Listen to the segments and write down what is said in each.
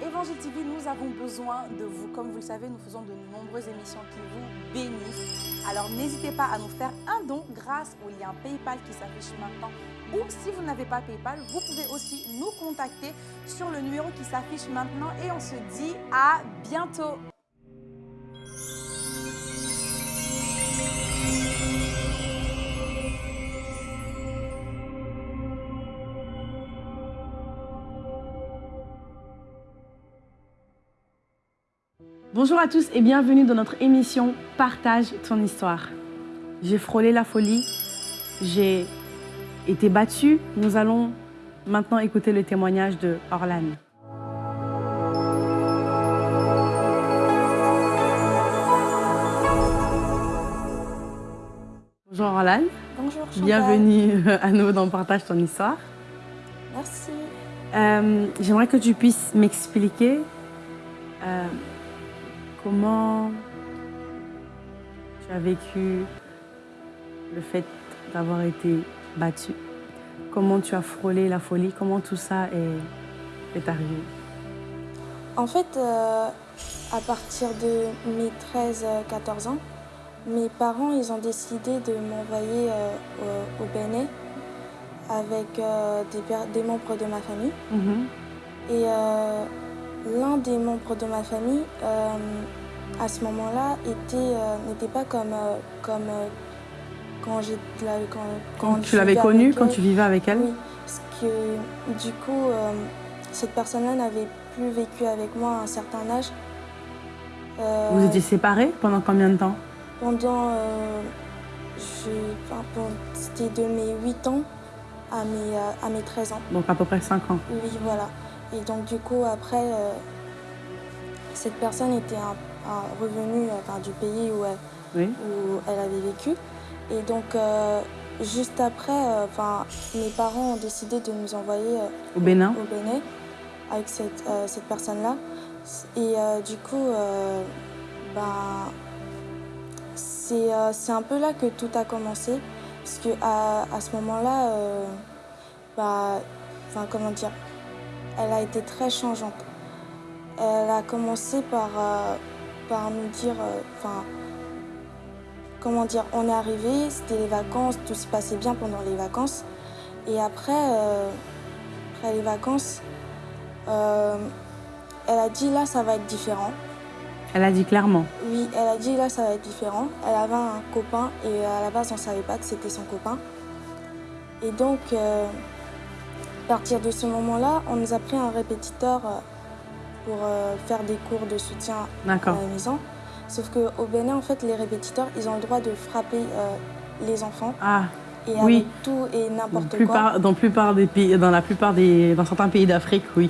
Évangile TV, nous avons besoin de vous. Comme vous le savez, nous faisons de nombreuses émissions qui vous bénissent. Alors n'hésitez pas à nous faire un don grâce au lien PayPal qui s'affiche maintenant. Ou si vous n'avez pas PayPal, vous pouvez aussi nous contacter sur le numéro qui s'affiche maintenant. Et on se dit à bientôt. Bonjour à tous et bienvenue dans notre émission Partage ton histoire. J'ai frôlé la folie, j'ai été battue. Nous allons maintenant écouter le témoignage de Orlan. Bonjour Orlan. Bonjour, Chantal. Bienvenue à nous dans Partage ton histoire. Merci. Euh, J'aimerais que tu puisses m'expliquer euh, comment tu as vécu le fait d'avoir été battu, comment tu as frôlé la folie, comment tout ça est, est arrivé. En fait, euh, à partir de mes 13-14 ans, mes parents ils ont décidé de m'envoyer euh, au, au Bénin avec euh, des, des membres de ma famille. Mhm. Et euh, l'un des membres de ma famille, euh, à ce moment-là, était, euh, n'était pas comme, euh, comme euh, quand, j'ai, la- quand, Quand tu l'avais connue, quand tu vivais avec elle Oui, parce que du coup, cette personne-là n'avait plus vécu avec moi à un certain âge. Vous étiez séparés pendant combien de temps? Pendant, enfin, c'était de mes 8 ans à mes, à mes 13 ans. Donc à peu près 5 ans. Oui, voilà. Et donc, du coup, après, cette personne était un, un revenu euh, enfin, du pays où elle, Oui. où elle avait vécu. Et donc, euh, juste après, euh, enfin, mes parents ont décidé de nous envoyer Au Bénin au Bénin avec cette, cette personne-là. Et du coup, ben, c'est c'est un peu là que tout a commencé. Parce que à, à ce moment-là, euh, bah, enfin, comment dire, elle a été très changeante. Elle a commencé par, euh, par nous dire, euh, enfin, comment dire, on est arrivé, c'était les vacances, tout se passait bien pendant les vacances. Et après, euh, après les vacances, euh, elle a dit là, ça va être différent. Elle a dit clairement. Oui, elle a dit là, ça va être différent. Elle avait un copain et à la base, on ne savait pas que c'était son copain. Et donc, euh, à partir de ce moment-là, on nous a pris un répétiteur pour euh, faire des cours de soutien à la maison. Sauf qu'au Bénin, en fait, les répétiteurs, ils ont le droit de frapper euh, les enfants. Ah, Et Oui. avec tout et n'importe quoi. dans, plupart des pays, dans la plupart des, dans certains pays d'Afrique, oui.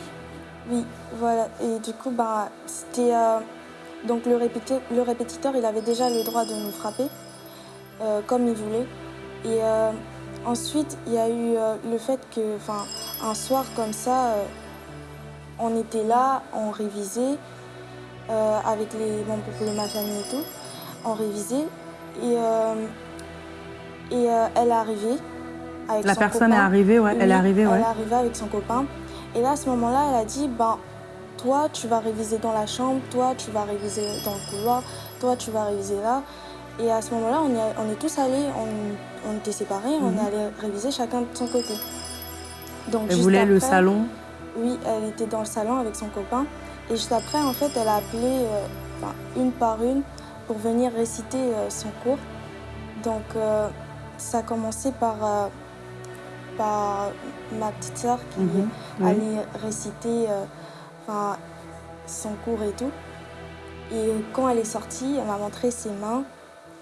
Oui, voilà. Et du coup, bah, c'était. euh, donc, le, répéti- le répétiteur, il avait déjà le droit de nous frapper comme il voulait. Et ensuite, il y a eu euh, le fait que, enfin, un soir comme ça, euh, on était là, on révisait euh, avec les membres de ma famille et tout. On révisait. Et, euh, et euh, elle est arrivée. Avec La son personne est copain. arrivée, ouais. Elle est arrivée, ouais. Elle est arrivée avec son copain. Et là, à ce moment-là, elle a dit, ben, toi, tu vas réviser dans la chambre, toi, tu vas réviser dans le couloir, toi, tu vas réviser là. Et à ce moment-là, on, est- on est tous allés, on, on était séparés, on Mhm. est allés réviser chacun de son côté. Donc, Elle voulait le salon. Oui, elle était dans le salon avec son copain. Et juste après, en fait, elle a appelé euh, enfin, une par une pour venir réciter euh, son cours. Donc, euh, ça a commencé par, par ma petite sœur qui Mhm, allait réciter enfin, son cours et tout. Et quand elle est sortie, elle m'a montré ses mains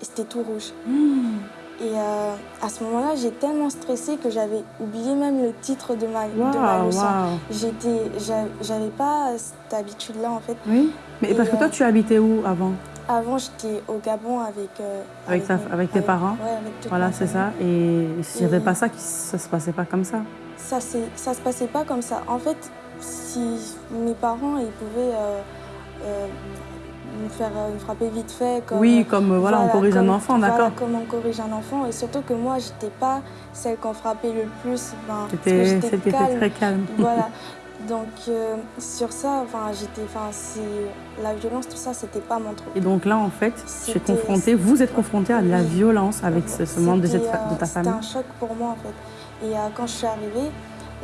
et c'était tout rouge. Mmh. Et euh, à ce moment-là, j'ai tellement stressé que j'avais oublié même le titre de ma, de ma leçon. j'a- j'avais pas cette habitude-là en fait. Oui. Mais Et, parce que toi, euh, tu habitais où avant? Avant, j'étais au Gabon avec euh, Avec ta- mes- avec tes parents? Ouais, avec toute Voilà, c'est ça. Et s'il n'y avait pas ça, ça se passait pas comme ça? Ça, ça se passait pas comme ça. En fait, si mes parents, ils pouvaient euh, me faire euh, me frapper vite fait. Comme, oui, comme euh, voilà, on corrige un enfant, voilà, d'accord. comme on corrige un enfant. Et surtout que moi, j'étais pas celle qu'on frappait le plus. ben, C'était j'étais celle qui était calme. très calme. Voilà. Donc euh, sur ça, enfin j'étais, enfin la violence, tout ça, c'était pas mon truc. Et donc là, en fait, C'était- confronté, vous êtes confronté à de la violence avec ce, ce membre de, cette ta euh, famille. C'était un choc pour moi en fait. Et euh, quand je suis arrivée,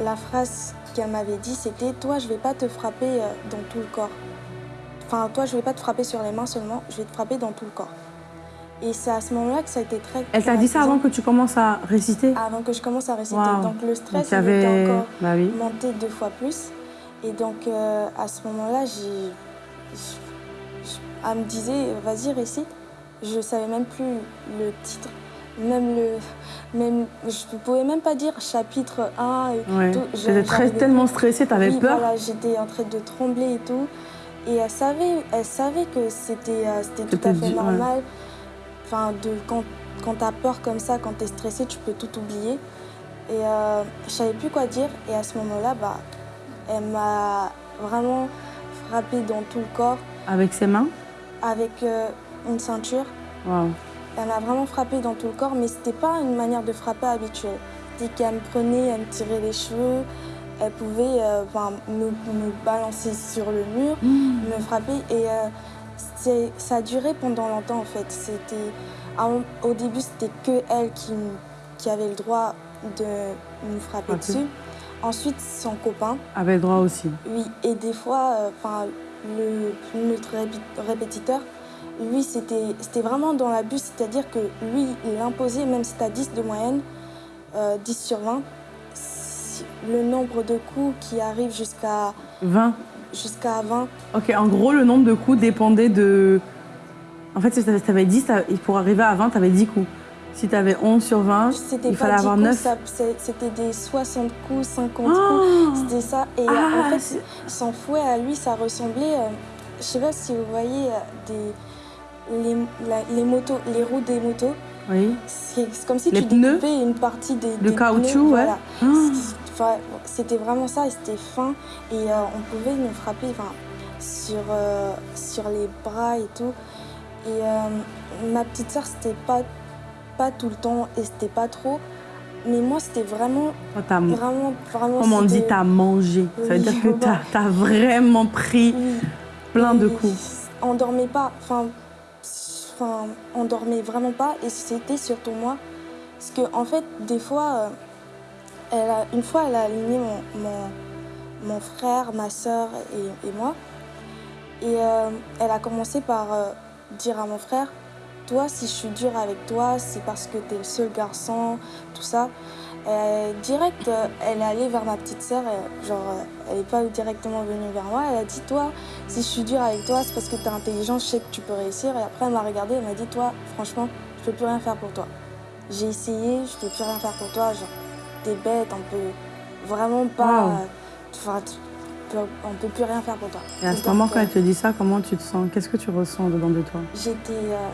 la phrase qu'elle m'avait dit, c'était Toi, je vais pas te frapper euh, dans tout le corps. Enfin, toi, je vais pas te frapper sur les mains seulement, je vais te frapper dans tout le corps. Et c'est à ce moment-là que ça a été très. Elle t'a dit ça avant que tu commences à réciter Avant que je commence à réciter. Donc le stress, tu il avais... était encore Bah oui. monté deux fois plus. Et donc, euh, à ce moment-là, Elle me disait, vas-y, récite. Je savais même plus le titre, même le. Même, je ne pouvais même pas dire chapitre 1 et Ouais. tout. J'étais tellement stressée, t'avais Oui, peur. voilà, j'étais en train de trembler et tout. Et elle savait, elle savait que c'était euh, tout à fait ouais. normal. Enfin, de, quand, quand tu as peur comme ça, quand tu es stressé, tu peux tout oublier. Et euh, je savais plus quoi dire. Et à ce moment-là, bah, elle m'a vraiment frappée dans tout le corps Avec ses mains? Avec euh, une ceinture. Waouh. Elle m'a vraiment frappée dans tout le corps, mais c'était pas une manière de frapper habituelle. C'était qu'elle me prenait, elle me tirait les cheveux, elle pouvait euh, me, me balancer sur le mur, me frapper. Et euh, ça a duré pendant longtemps en fait. C'était, au début, c'était que elle qui, avait le droit de me frapper dessus. Ensuite, son copain. Avait le droit aussi. Oui, et des fois, euh, le notre répé- répétiteur, lui, c'était c'était vraiment dans l'abus, c'est-à-dire que lui, il imposait, même si tu as 10 de moyenne, euh, 10 sur 20, le nombre de coups qui arrive jusqu'à 20. jusqu'à 20. Ok, en gros, le nombre de coups dépendait de. En fait, si t'avais 10, t'avais- et pour arriver à 20, t'avais 10 coups. Si t'avais 11 sur 20, C'était il fallait 10 avoir coups, 9. ça- c'est- c'était des 60 coups, 50 Oh coups, c'était ça. Et euh, Ah, en fait, son fouet à lui, ça ressemblait, euh, je sais pas si vous voyez, euh, des, les, la- les motos, les roues des motos. Oui. C'est comme si Les tu pneus découpais une partie des, Le des caoutchouc, pneus, ouais. voilà. Ah. Enfin, C'était vraiment ça, c'était fin. Et euh, on pouvait nous frapper enfin, sur, euh, sur les bras et tout. Et euh, ma petite sœur, c'était pas, pas tout le temps et c'était pas trop. Mais moi, c'était vraiment, t'as- vraiment, vraiment. Comme on dit, t'as mangé. Ça veut dire que t'as t'as vraiment pris Oui. plein de coups. On dormait pas, enfin, enfin, on dormait vraiment pas, et c'était surtout moi. Parce que, en fait, des fois, elle a, une fois, elle a aligné mon, frère, ma soeur et, moi. Et euh, elle a commencé par euh, dire à mon frère Toi, si je suis dure avec toi, c'est parce que tu es le seul garçon, tout ça. Direct, euh, elle est allée vers ma petite sœur, genre, elle n'est pas directement venue vers moi. Elle a dit Toi, si je suis dure avec toi, c'est parce que tu es intelligent, je sais que tu peux réussir. Et après, elle m'a regardée, elle m'a dit Toi, franchement, je peux plus rien faire pour toi. J'ai essayé, je peux plus rien faire pour toi. T'es bête, on peut vraiment pas. Wow. euh, Enfin, tu peux- on peut plus rien faire pour toi. Et à ce moment, quand euh, elle te dit ça, comment tu te sens? Qu'est-ce que tu ressens dedans de toi? J'étais. euh,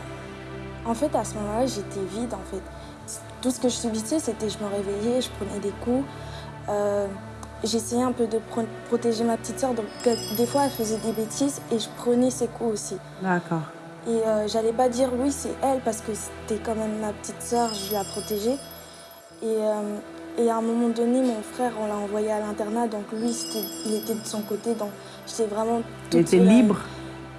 En fait, à ce moment-là, j'étais vide, en fait. Tout ce que je subissais, c'était je me réveillais, je prenais des coups. Euh, J'essayais un peu de pro- protéger ma petite sœur, donc euh, des fois, elle faisait des bêtises et je prenais ses coups aussi. D'accord. Et euh, j'allais pas dire oui, c'est elle, parce que c'était quand même ma petite sœur, je la protégeais. Et, euh, et à un moment donné, mon frère, on l'a envoyé à l'internat, donc lui, il était de son côté, donc j'étais vraiment Il était libre,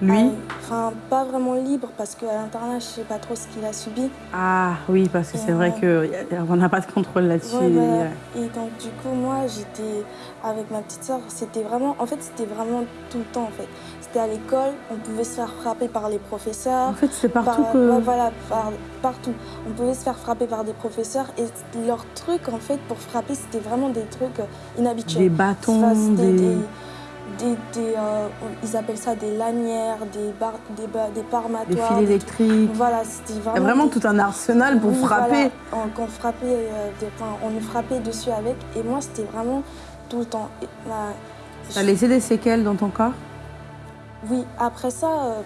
lui à- Enfin, pas vraiment libre, parce qu'à l'internat, je sais pas trop ce qu'il a subi. Ah oui, parce que c'est vrai qu'on n'a pas de contrôle là-dessus. Ouais, voilà. Ouais. Et donc, du coup, moi, j'étais avec ma petite soeur. C'était vraiment, en fait, c'était vraiment tout le temps, en fait. C'était à l'école, on pouvait se faire frapper par les professeurs. En fait, c'est partout par- que... ouais, voilà, par- partout. On pouvait se faire frapper par des professeurs. Et leur truc, en fait, pour frapper, c'était vraiment des trucs euh, inhabituels. Des bâtons, Enfin, c'était des... des- des- des, euh, ils appellent ça des lanières, des, bar, des, des des parmatoires. fils des- électriques. Voilà, c'était Il y vraiment. a vraiment des- tout un arsenal pour oui, frapper. voilà, on, frappait, euh, des- enfin, on nous frappait dessus avec. Et moi, c'était vraiment tout le temps. Et, bah, je- laissé des séquelles dans ton corps? Oui, après ça, euh,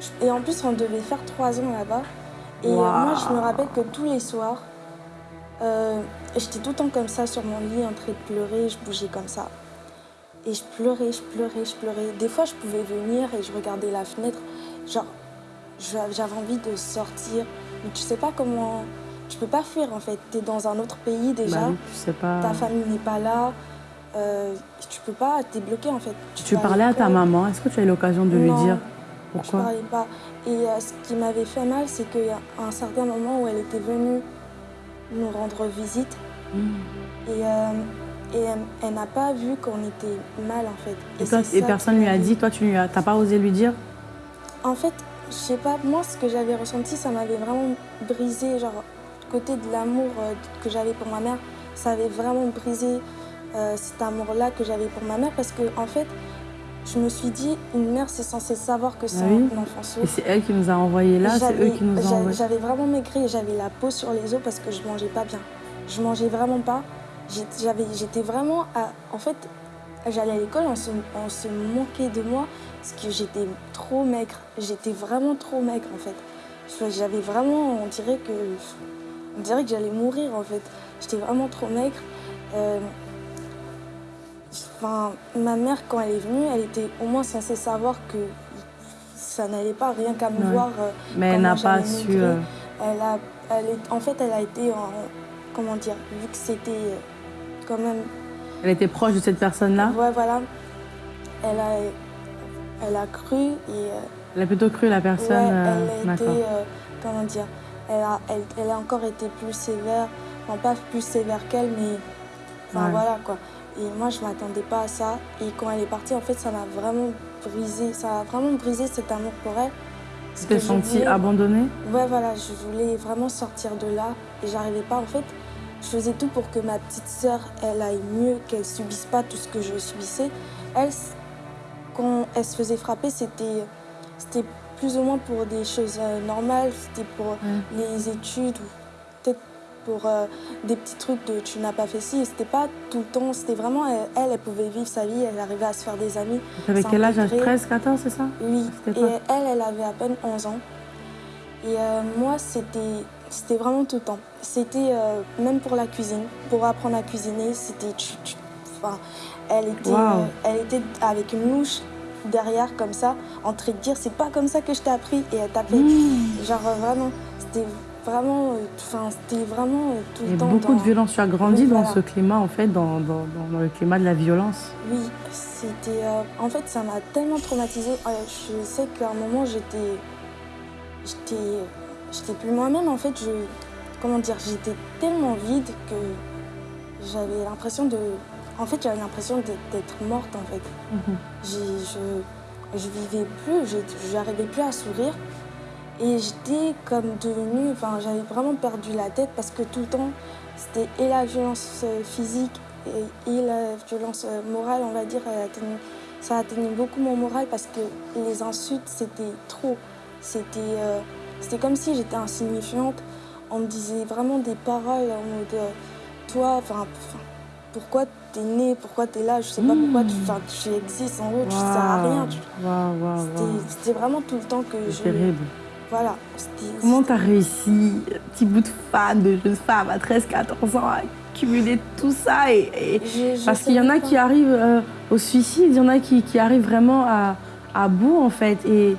je- et en plus, on devait faire trois ans là-bas. Et moi, je me rappelle que tous les soirs, j'étais tout le temps comme ça sur mon lit, en train de pleurer, je bougeais comme ça. Et je pleurais, je pleurais, je pleurais. Des fois, je pouvais venir et je regardais la fenêtre. Genre, je- j'avais envie de sortir. Mais tu sais pas comment. Tu peux pas fuir en fait. Tu es dans un autre pays déjà. Bah oui, tu sais pas. Ta famille n'est pas là. euh, tu peux pas, t'es bloqué en fait. Tu, parlais à ta maman, est-ce que tu as eu l'occasion de lui dire Je pourquoi? parlais pas. Et euh, ce qui m'avait fait mal, c'est qu'il y a un certain moment où elle était venue nous rendre visite Mm. et, euh, et elle, n'a pas vu qu'on était mal en fait. Et, toi, et ça personne lui a dit, toi tu lui as, t'as pas osé lui dire? En fait, je sais pas, moi ce que j'avais ressenti, ça m'avait vraiment brisé, genre côté de l'amour euh, que j'avais pour ma mère, ça avait vraiment brisé euh, cet amour-là que j'avais pour ma mère parce que en fait, je me suis dit, une mère c'est censé savoir que c'est Ah oui. un enfant sourd. Et c'est elle qui nous a envoyé là, c'est J'avais- eux qui nous ont j'a- envoyé. J'avais vraiment maigri j'avais la peau sur les os parce que je mangeais pas bien. Je mangeais vraiment pas. J'étais vraiment à- En fait, j'allais à l'école, on se, on se moquait de moi parce que j'étais trop maigre. J'étais vraiment trop maigre en fait. J'avais vraiment. On dirait que. On dirait que j'allais mourir en fait. J'étais vraiment trop maigre. Euh, Enfin, ma mère, quand elle est venue, elle était au moins censée savoir que ça n'allait pas, rien qu'à me Ouais. voir. euh, Mais elle n'a pas su. euh, Elle a, elle est, en fait, elle a été en, comment dire, vu que c'était quand même, Elle était proche de cette personne-là? ouais, voilà, elle a, elle a cru et euh, Elle a plutôt cru la personne. ouais, euh, elle a été, euh, comment dire, elle a, elle, elle a encore été plus sévère, enfin pas plus sévère qu'elle, mais, enfin Ouais. voilà quoi. Et moi, je m'attendais pas à ça. Et quand elle est partie, en fait, ça m'a vraiment brisé, ça a vraiment brisé cet amour pour elle. Tu t'es sentie abandonnée? Ouais, voilà, je voulais vraiment sortir de là et j'arrivais pas. En fait, je faisais tout pour que ma petite sœur, elle aille mieux, qu'elle subisse pas tout ce que je subissais. Elle, quand elle se faisait frapper, c'était, plus ou moins pour des choses euh, normales, c'était pour les études ou peut-être pour euh, des petits trucs de tu n'as pas fait ci. C'était pas tout le temps, c'était vraiment elle, elle, elle pouvait vivre sa vie, elle arrivait à se faire des amis. T'avais quel âge? intégré. 13, 14, c'est ça? Oui, et elle, elle avait à peine 11 ans. Et euh, moi, c'était c'était vraiment tout le temps. C'était euh, même pour la cuisine, pour apprendre à cuisiner, c'était... Enfin, elle était, euh, elle était avec une louche derrière comme ça, en train de dire c'est pas comme ça que je t'ai appris et elle tapait. Mmh. Genre euh, vraiment, c'était vraiment, enfin c'était vraiment tout le a temps. beaucoup dans- de violence. Tu as grandi Oui, dans voilà. ce climat, en fait, dans, dans, dans- le climat de la violence. Oui, c'était. euh, en fait, ça m'a tellement traumatisée. Je sais qu'à un moment, j'étais. J'étais. J'étais plus moi-même. En fait, je. Comment dire J'étais tellement vide que j'avais l'impression de. En fait, j'avais l'impression d'être morte, en fait. Mhm. Je, je vivais plus, j'arrivais plus à sourire. Et j'étais comme devenue, enfin j'avais vraiment perdu la tête parce que tout le temps, c'était et la violence euh, physique et, et la violence euh, morale, on va dire, atteignait- ça atteignait beaucoup mon moral parce que les insultes, c'était trop. C'était euh, c'était comme si j'étais insignifiante. On me disait vraiment des paroles en mode, euh, toi, enfin, pourquoi t'es né, pourquoi t'es là, je sais pas pourquoi tu, enfin, tu existes en haut, tu sers à rien. tu- C'était- vraiment tout le temps que je. Terrible. Voilà. Comment t'as réussi, petit bout de femme, de jeune femme à 13, 14 ans, à cumuler tout ça et, et- Je- je Parce qu'il y en a qui arrivent euh, au suicide, il y en a qui, qui arrivent vraiment à, à bout en fait. Et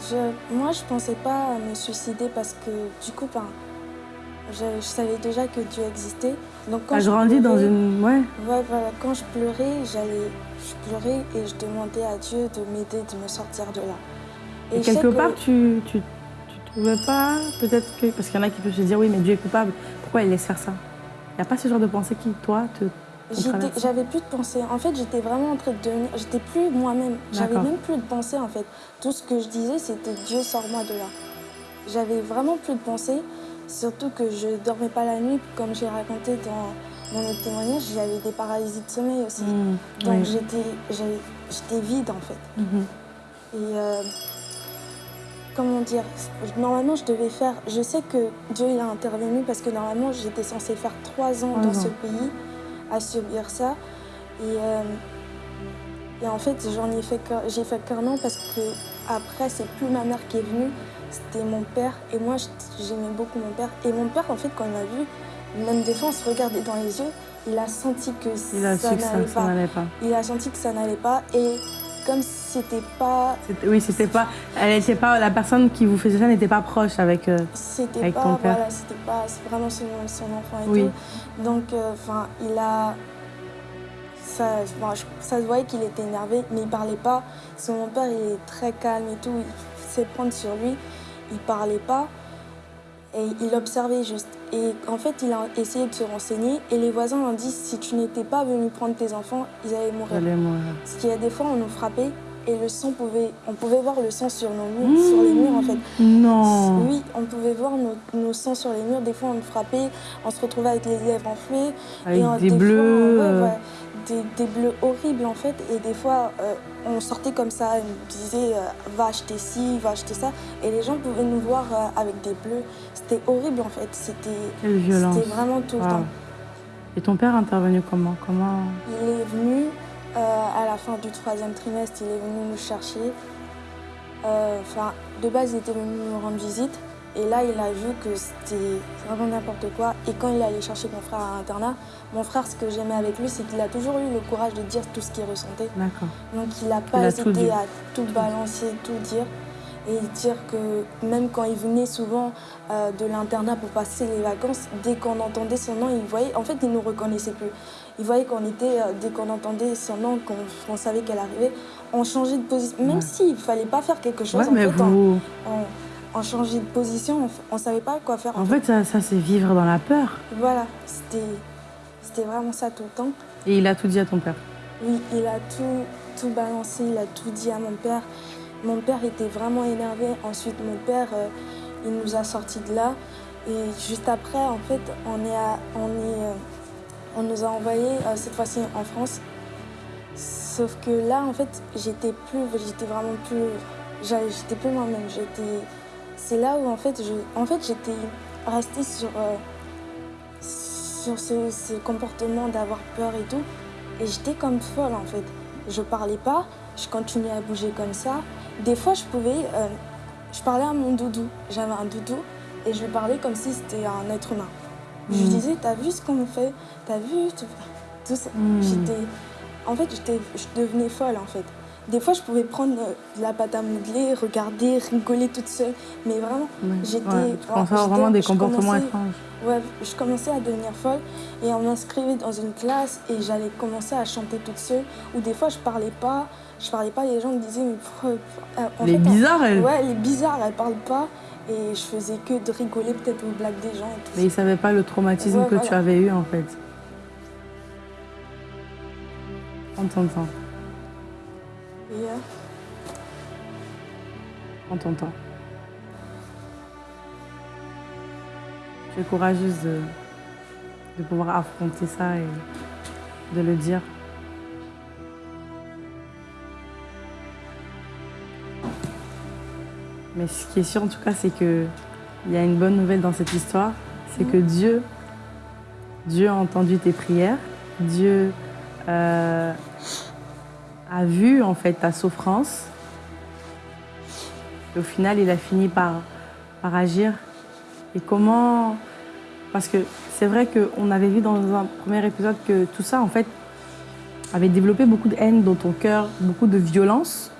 Je- moi, je pensais pas à me suicider parce que, du coup, ben, je, je savais déjà que Dieu existait. Donc, quand t'as je grandi dans une. Ouais. Ouais, voilà. Quand je pleurais, j'allais, je pleurais et je demandais à Dieu de m'aider, de me sortir de là. Et, quelque que part, tu, tu, tu trouvais pas, peut-être que. Parce qu'il y en a qui peuvent se dire, oui, mais Dieu est coupable, pourquoi il laisse faire ça? Il n'y a pas ce genre de pensée qui, toi, te. J'avais plus de pensée. En fait, j'étais vraiment en train de devenir. J'étais plus moi-même. J'avais même plus de pensée en fait. Tout ce que je disais, c'était Dieu sors-moi de là. J'avais vraiment plus de pensée. Surtout que je dormais pas la nuit, comme j'ai raconté dans, dans notre témoignage, j'avais des paralysies de sommeil aussi. Mm, Donc oui. j'étais, vide en fait. Mhm. Et euh, comment dire, normalement je devais faire, je sais que Dieu il a intervenu parce que normalement j'étais censée faire trois ans dans ans. ce pays à subir ça. Et, euh, et en fait j'en ai fait j'ai fait qu'un an parce que après c'est plus ma mère qui est venue, c'était mon père. Et moi j'aimais beaucoup mon père. Et mon père en fait quand il m'a vu, même des fois on se regardait dans les yeux, il a senti que Il a ça n'allait pas. Il a senti que ça n'allait pas et comme c'était pas Oui, c'était pas. Elle était pas. La personne qui vous faisait ça n'était pas proche avec. euh, Avec pas ton père. voilà c'était pas c'est vraiment son, son enfant et Oui. tout donc euh, enfin il a ça, bon, je- ça se voyait qu'il était énervé, mais il parlait pas. Parce que mon père, il est très calme et tout, il sait prendre sur lui. Il parlait pas et il observait juste. Et en fait, il a essayé de se renseigner et les voisins ont dit si tu n'étais pas venu prendre tes enfants, ils allaient mourir. J'allais mourir. Parce qu'il y a des fois, on nous frappait et le sang pouvait, on pouvait voir le sang sur nos murs, sur les murs en fait. Non. Oui, on pouvait voir nos, nos sangs sur les murs. Des fois, on frappait, on se retrouvait avec les lèvres enflées. Avec et des fois, bleus. ouais, des, des bleus horribles en fait. Et des fois, euh, on sortait comme ça, on nous disait euh, va acheter ci, va acheter ça. Et les gens pouvaient nous voir euh, avec des bleus. C'était horrible en fait. C'était vraiment tout le temps. Et ton père est intervenu comment? Comment? Il est venu euh, à la fin du troisième trimestre, il est venu nous chercher. Euh, Enfin, de base, il était venu nous rendre visite. Et là, il a vu que c'était vraiment n'importe quoi. Et quand il est allé chercher mon frère à l'internat, mon frère, ce que j'aimais avec lui, c'est qu'il a toujours eu le courage de dire tout ce qu'il ressentait. D'accord. Donc, il n'a pas Il a hésité à tout balancer, tout dire. Et dire que même quand il venait souvent euh, de l'internat pour passer les vacances, dès qu'on entendait son nom, il voyait, en fait, il ne nous reconnaissait plus. Il voyait qu'on était, euh, dès qu'on entendait son nom, qu'on savait qu'elle arrivait, on changeait de position. Même Ouais. s'il ne fallait pas faire quelque chose, Ouais, en mais fait, on, vous. on- on changeait de position, on ne savait pas quoi faire. En fait, ça, ça c'est vivre dans la peur. Voilà, c'était c'était vraiment ça tout le temps. Et il a tout dit à ton père. Oui, il a tout, tout balancé, il a tout dit à mon père. Mon père était vraiment énervé. Ensuite, mon père, euh, il nous a sortis de là. Et juste après, en fait, on, est à- on, est, euh, on nous a envoyés, euh, cette fois-ci en France. Sauf que là, en fait, j'étais plus, j'étais vraiment plus, j'étais plus moi-même. C'est là où, en fait, j'étais restée sur, euh, sur ce, comportement d'avoir peur et tout. Et j'étais comme folle en fait. Je parlais pas, je continuais à bouger comme ça. Des fois, je pouvais. euh, je parlais à mon doudou. J'avais un doudou et je parlais comme si c'était un être humain. Je lui Mhm. disais T'as vu ce qu'on me fait? T'as vu tout, ça Mhm. J'étais. En fait, je devenais folle en fait. Des fois, je pouvais prendre euh, de la pâte à modeler, regarder, rigoler toute seule. Mais vraiment. J'étais- Ouais, j'étais- vraiment des comportements étranges. Ouais, je commençais à devenir folle et on m'inscrivait dans une classe et j'allais commencer à chanter toute seule. Ou des fois, je parlais pas, je parlais pas, les gens me disaient, mais euh, en Elle est bizarre, elle. Ouais, elle est bizarre, elle parle pas. Et je faisais que de rigoler peut-être aux blagues des gens et tout Mais il savait pas le traumatisme Ouais, que tu avais eu en fait. On t'entend, Et, euh, on t'entend. Tu es courageuse de, de pouvoir affronter ça et de le dire. Mais ce qui est sûr en tout cas, c'est que il y a une bonne nouvelle dans cette histoire, c'est que Dieu, Dieu a entendu tes prières, Dieu euh, a vu en fait ta souffrance. Et au final, il a fini par, par agir. Et comment Parce que c'est vrai qu'on avait vu dans un premier épisode que tout ça, en fait, avait développé beaucoup de haine dans ton cœur, beaucoup de violence.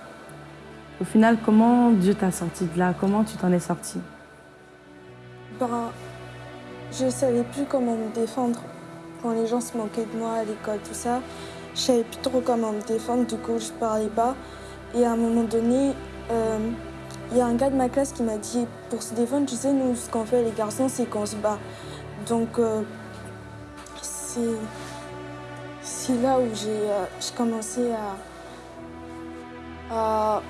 Au final, comment Dieu t'a sorti de là? Comment tu t'en es sorti? Ben, je savais plus comment me défendre quand les gens se moquaient de moi à l'école, tout ça. Je savais plus trop comment me défendre, du coup, je parlais pas. Et à un moment donné, euh, il y a un gars de ma classe qui m'a dit pour se défendre, tu sais, nous, ce qu'on fait les garçons, c'est qu'on se bat. Donc, euh, c'est là où j'ai euh, commencé à, à,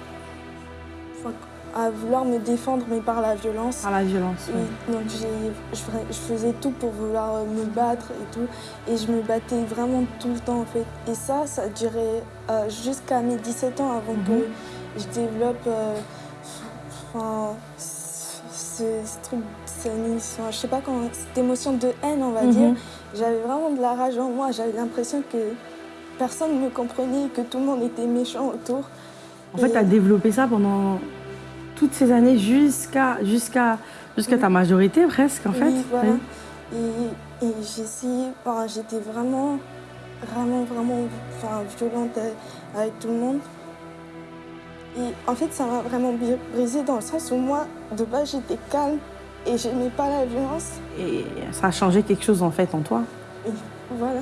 à vouloir me défendre, mais par la violence. Par la violence. Oui, donc je, faisais tout pour vouloir euh, me battre et tout. Et je me battais vraiment tout le temps en fait. Et ça, ça duré euh, jusqu'à mes 17 ans avant Mhm. que je développe euh, enfin, ce, ce truc, c'est une- enfin, je sais pas comment, cette émotion de haine on va Mhm. dire. J'avais vraiment de la rage en moi. J'avais l'impression que personne ne me comprenait, que tout le monde était méchant autour. En fait, tu as développé ça pendant toutes ces années jusqu'à jusqu'à jusqu'à ta majorité presque, en fait. Oui, voilà. Oui. Et, j'étais vraiment, vraiment, vraiment enfin, violente avec tout le monde. Et en fait, ça m'a vraiment bri- brisé dans le sens où moi, de base, j'étais calme et j'aimais pas la violence. Et ça a changé quelque chose en fait en toi. Et voilà.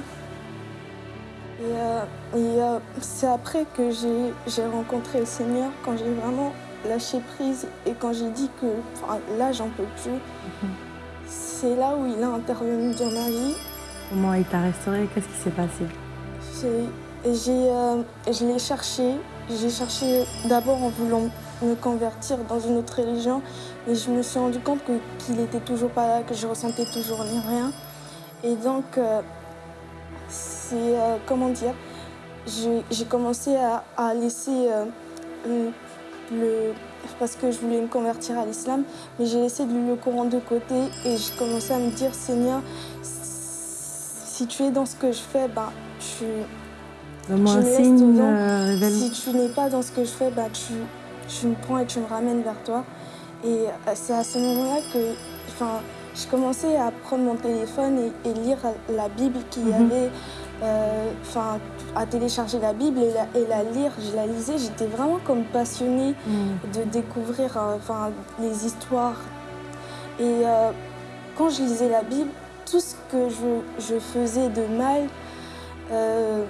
Et, euh, et, euh, c'est après que j'ai rencontré le Seigneur, quand j'ai vraiment lâché prise et quand j'ai dit que enfin, là, j'en peux plus. C'est là où il a intervenu dans ma vie. Comment il t'a restauré? Qu'est-ce qui s'est passé? Euh, Je l'ai cherché. J'ai cherché d'abord en voulant me convertir dans une autre religion. Et je me suis rendu compte qu'il n'était toujours pas là, que je ressentais toujours rien. Et donc, euh, c'est, euh, comment dire, j'ai commencé à, à laisser euh, le, Parce que je voulais me convertir à l'islam, mais j'ai laissé le, le Coran de côté et j'ai commencé à me dire, Seigneur, si tu es dans ce que je fais, ben, tu, un me dedans. euh, si tu n'es pas dans ce que je fais, bah, tu, tu me prends et tu me ramènes vers toi. Et c'est à ce moment-là que enfin, je commençais à prendre mon téléphone et, et lire la Bible qu'il y Mhm. avait, enfin, à télécharger la Bible et la, et la lire. Je la lisais, j'étais vraiment comme passionnée Mm. de découvrir euh, enfin, les histoires. Et euh, quand je lisais la Bible, tout ce que je, je faisais de mal euh,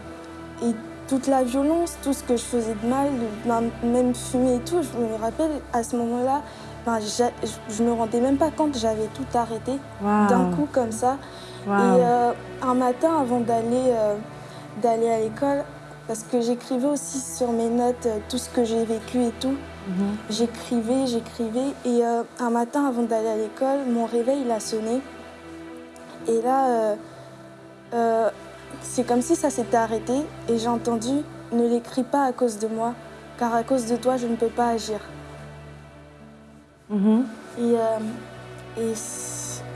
et toute la violence, tout ce que je faisais de mal, ben, même fumer et tout, je me rappelle à ce moment-là, ben, je- je me rendais même pas compte, j'avais tout arrêté d'un coup comme ça. Et euh, un matin, avant d'aller euh, d'aller à l'école, parce que j'écrivais aussi sur mes notes euh, tout ce que j'ai vécu et tout, Mhm. j'écrivais, j'écrivais. Et un matin, avant d'aller à l'école, mon réveil, il a sonné. Et là, c'est comme si ça s'était arrêté. Et j'ai entendu « Ne l'écris pas à cause de moi, car à cause de toi, je ne peux pas agir ». Mhm. Et, et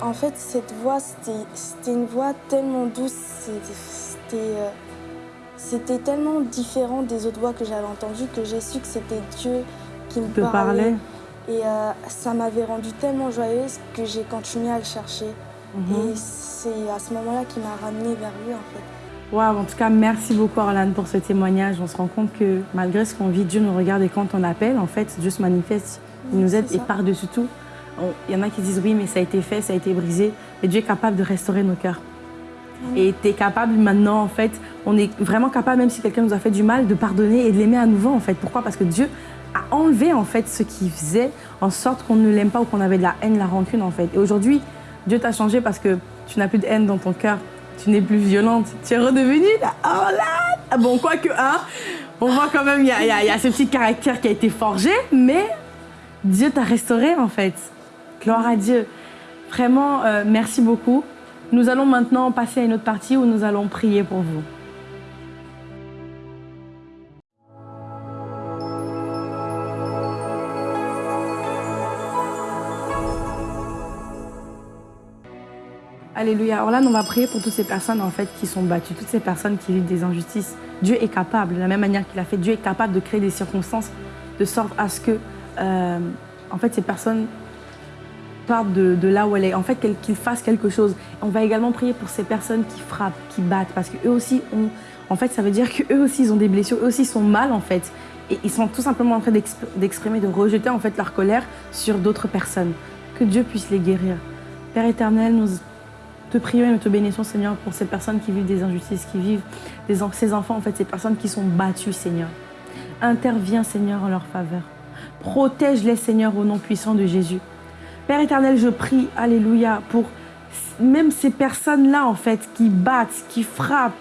en fait, cette voix, c'était une voix tellement douce, c'était- euh, c'était tellement différent des autres voix que j'avais entendues que j'ai su que c'était Dieu qui me Te parlait. parlait. Et euh, ça m'avait rendue tellement joyeuse que j'ai continué à le chercher. Mhm. Et c'est à ce moment-là qu'il m'a ramenée vers lui, en fait. Waouh, en tout cas, merci beaucoup Orlane pour ce témoignage. On se rend compte que malgré ce qu'on vit, Dieu nous regarde et quand on appelle, en fait, Dieu se manifeste, il nous aide et par-dessus tout, il y en a qui disent oui, mais ça a été fait, ça a été brisé, mais Dieu est capable de restaurer nos cœurs. Et tu es capable maintenant, en fait, on est vraiment capable, même si quelqu'un nous a fait du mal, de pardonner et de l'aimer à nouveau, en fait. Pourquoi? Parce que Dieu a enlevé, en fait, ce qui faisait en sorte qu'on ne l'aime pas ou qu'on avait de la haine, la rancune, en fait. Et aujourd'hui, Dieu t'a changé parce que tu n'as plus de haine dans ton cœur. Tu n'es plus violente. Tu es redevenue la Orlane. Ah bon, quoique, hein, on voit quand même, y y il y a ce petit caractère qui a été forgé, mais Dieu t'a restauré, en fait. Gloire à Dieu. Vraiment, euh, merci beaucoup. Nous allons maintenant passer à une autre partie où nous allons prier pour vous. Alléluia. Alors là, on va prier pour toutes ces personnes en fait qui sont battues, toutes ces personnes qui vivent des injustices. Dieu est capable, de la même manière qu'il a fait, Dieu est capable de créer des circonstances de sorte à ce que, euh, en fait, ces personnes partent de, là où elle est, en fait, qu'ils fassent quelque chose. On va également prier pour ces personnes qui frappent, qui battent, parce qu'eux aussi ont, en fait, ça veut dire qu'eux aussi, ils ont des blessures, eux aussi, ils sont mal, en fait. Et ils sont tout simplement en train d'exp- d'exprimer, de rejeter, en fait, leur colère sur d'autres personnes. Que Dieu puisse les guérir. Père éternel, nous te prions et nous te bénissons, Seigneur, pour ces personnes qui vivent des injustices, qui vivent ces enfants, en fait, ces personnes qui sont battues, Seigneur. Interviens, Seigneur, en leur faveur. Protège-les, Seigneur, au nom puissant de Jésus. Père éternel, je prie, Alléluia, pour même ces personnes-là, en fait, qui battent, qui frappent,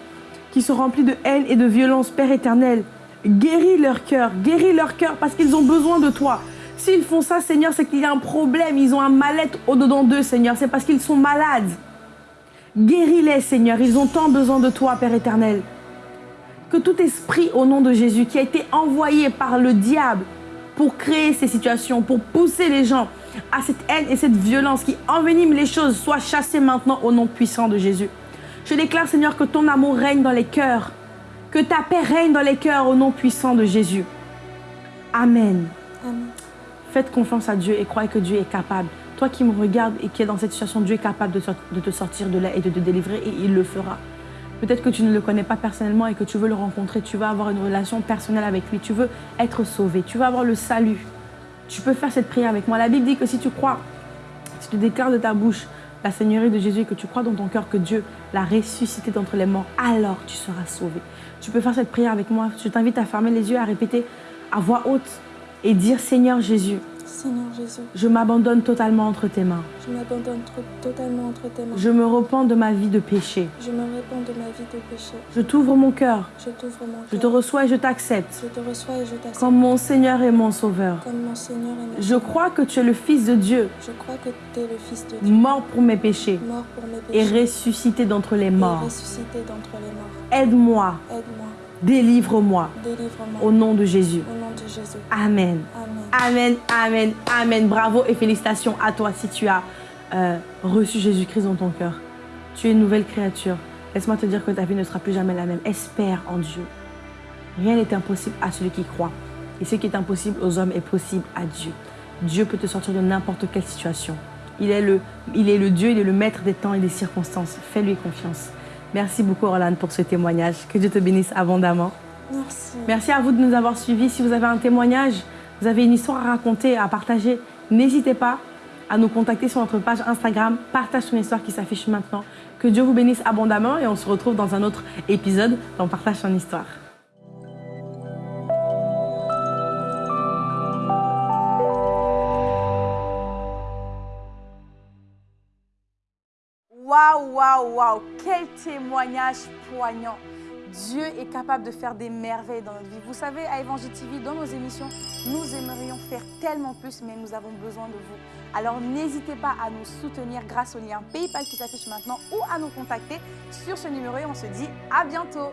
qui sont remplies de haine et de violence, Père éternel, guéris leur cœur, guéris leur cœur parce qu'ils ont besoin de toi. S'ils font ça, Seigneur, c'est qu'il y a un problème, ils ont un mal-être au-dedans d'eux, Seigneur, c'est parce qu'ils sont malades. Guéris-les, Seigneur, ils ont tant besoin de toi, Père éternel. Que tout esprit au nom de Jésus qui a été envoyé par le diable pour créer ces situations, pour pousser les gens à cette haine et cette violence qui envenime les choses, soit chassé maintenant au nom puissant de Jésus. Je déclare, Seigneur, que ton amour règne dans les cœurs, que ta paix règne dans les cœurs au nom puissant de Jésus. Amen. Amen. Faites confiance à Dieu et croyez que Dieu est capable. Toi qui me regardes et qui es dans cette situation, Dieu est capable de, de te sortir de là et de te délivrer et il le fera. Peut-être que tu ne le connais pas personnellement et que tu veux le rencontrer, tu veux avoir une relation personnelle avec lui, tu veux être sauvé, tu veux avoir le salut. Tu peux faire cette prière avec moi. La Bible dit que si tu crois, si tu déclares de ta bouche la Seigneurie de Jésus et que tu crois dans ton cœur que Dieu l'a ressuscité d'entre les morts, alors tu seras sauvé. Tu peux faire cette prière avec moi. Je t'invite à fermer les yeux, à répéter à voix haute et dire Seigneur Jésus, Seigneur Jésus, je m'abandonne totalement entre tes mains. je m'abandonne totalement entre tes mains. Je me repens de ma vie de péché. Je me répands de ma vie de péché. Je t'ouvre mon cœur. Je t'ouvre mon Je te cœur. reçois et je t'accepte Je te reçois et je t'accepte comme mon Seigneur et mon Sauveur. comme mon Seigneur et mon Je crois que tu es le Fils de Dieu, Je crois que tu es le Fils de Dieu, mort pour mes péchés mort pour mes et péchés ressuscité d'entre les et morts. ressuscité d'entre les morts. Aide-moi, Aide-moi, délivre-moi délivre-moi au nom de Jésus. au nom de Jésus. Amen. Amen. Amen, amen, amen. Bravo et félicitations à toi si tu as euh, reçu Jésus-Christ dans ton cœur. Tu es une nouvelle créature. Laisse-moi te dire que ta vie ne sera plus jamais la même. Espère en Dieu. Rien n'est impossible à celui qui croit. Et ce qui est impossible aux hommes est possible à Dieu. Dieu peut te sortir de n'importe quelle situation. Il est, le, il est le Dieu, il est le maître des temps et des circonstances. Fais-lui confiance. Merci beaucoup, Orlane, pour ce témoignage. Que Dieu te bénisse abondamment. Merci. Merci à vous de nous avoir suivis. Si vous avez un témoignage, vous avez une histoire à raconter, à partager, n'hésitez pas à nous contacter sur notre page Instagram. Partage ton histoire qui s'affiche maintenant. Que Dieu vous bénisse abondamment et on se retrouve dans un autre épisode dans Partage ton histoire. Waouh, waouh, quel témoignage poignant. Dieu est capable de faire des merveilles dans notre vie. Vous savez, à Évangile TV, dans nos émissions, nous aimerions faire tellement plus, mais nous avons besoin de vous. Alors n'hésitez pas à nous soutenir grâce au lien PayPal qui s'affiche maintenant ou à nous contacter sur ce numéro et on se dit à bientôt.